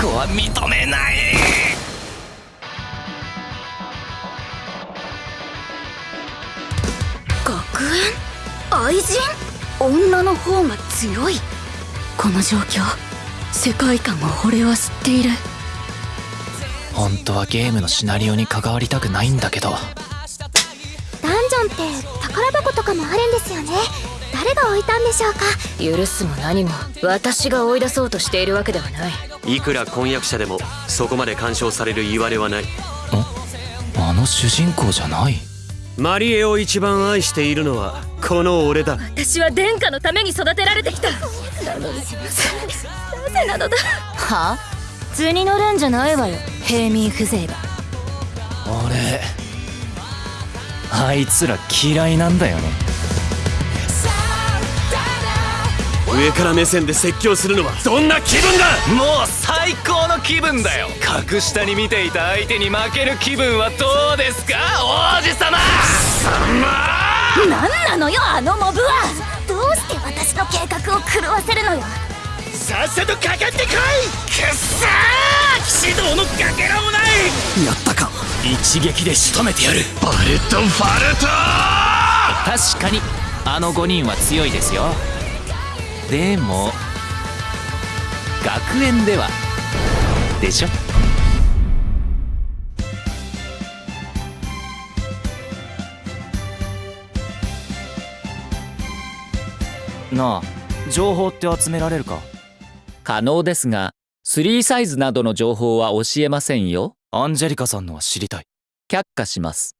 最後は認めない。学園？愛人？女の方が強い。この状況世界観を俺は知っている。本当はゲームのシナリオに関わりたくないんだけど。ダンジョンって宝箱とかもあるんですよね誰が置いたんでしょうか？許すも何も。私が追い出そうとしているわけではない。いくら婚約者でもそこまで干渉される言われはない。あの主人公じゃない？マリエを一番愛しているのはこの俺だ。私は殿下のために育てられてきた。なのになぜなのだ。は？あ図に乗るんじゃないわよ。平民風情が。俺あいつら嫌いなんだよね上から目線で説教するのはどんな気分だ？もう最高の気分だよ。格下に見ていた相手に負ける気分はどうですか？王子様！何なのよあのモブは！どうして私の計画を狂わせるのよ？さっさとかかってこい！くっさー！騎士道のかけらもない！やったか！一撃で仕留めてやる！バレットファルト！確かにあの5人は強いですよでも学園では。でしょ？なあ情報って集められるか？可能ですが3サイズなどの情報は教えませんよ。アンジェリカさんのは知りたい。却下します